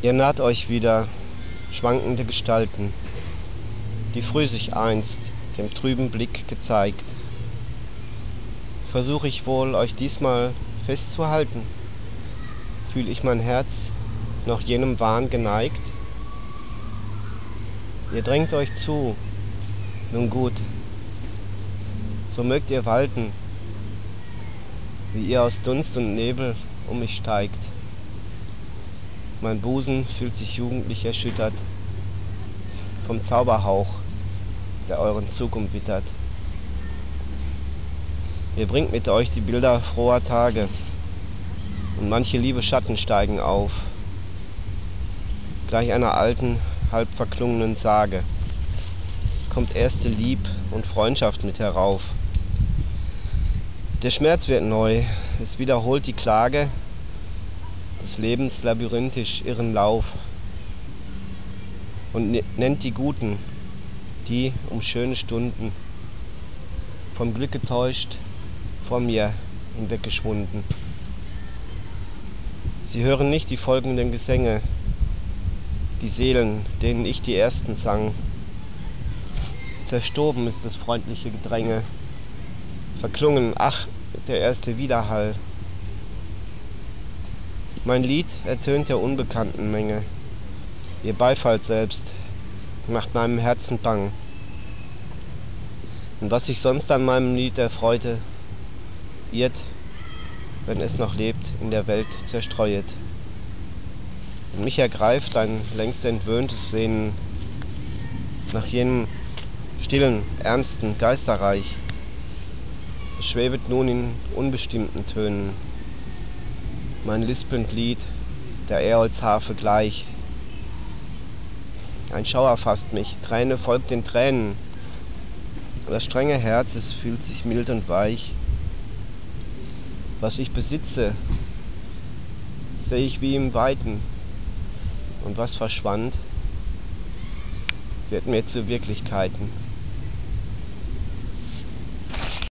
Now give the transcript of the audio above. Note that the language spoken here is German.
Ihr naht euch wieder, schwankende Gestalten, die früh sich einst dem trüben Blick gezeigt. Versuch ich wohl, euch diesmal festzuhalten? Fühl ich mein Herz noch jenem Wahn geneigt? Ihr drängt euch zu, nun gut, so mögt ihr walten, wie ihr aus Dunst und Nebel um mich steigt. Mein Busen fühlt sich jugendlich erschüttert vom Zauberhauch, der euren Zug umwittert. Ihr bringt mit euch die Bilder froher Tage, und manche liebe Schatten steigen auf, gleich einer alten, halb verklungenen Sage, kommt erste Lieb und Freundschaft mit herauf. Der Schmerz wird neu, es wiederholt die Klage, des Lebens labyrinthisch irren Lauf und nennt die Guten, die um schöne Stunden vom Glück getäuscht vor mir hinweggeschwunden. Sie hören nicht die folgenden Gesänge, die Seelen, denen ich die ersten sang. Zerstoben ist das freundliche Gedränge, verklungen, ach, der erste Widerhall. Mein Lied ertönt der unbekannten Menge. Ihr Beifall selbst macht meinem Herzen bang. Und was sich sonst an meinem Lied erfreute, irrt, wenn es noch lebt, in der Welt zerstreuet. Und mich ergreift ein längst entwöhntes Sehnen nach jenem stillen, ernsten Geisterreich. Es schwebet nun in unbestimmten Tönen mein lispelnd Lied der Äolsharfe gleich. Ein Schauer fasst mich, Träne folgt den Tränen, das strenge Herz, es fühlt sich mild und weich. Was ich besitze, seh ich wie im Weiten, und was verschwand, wird mir zu Wirklichkeiten.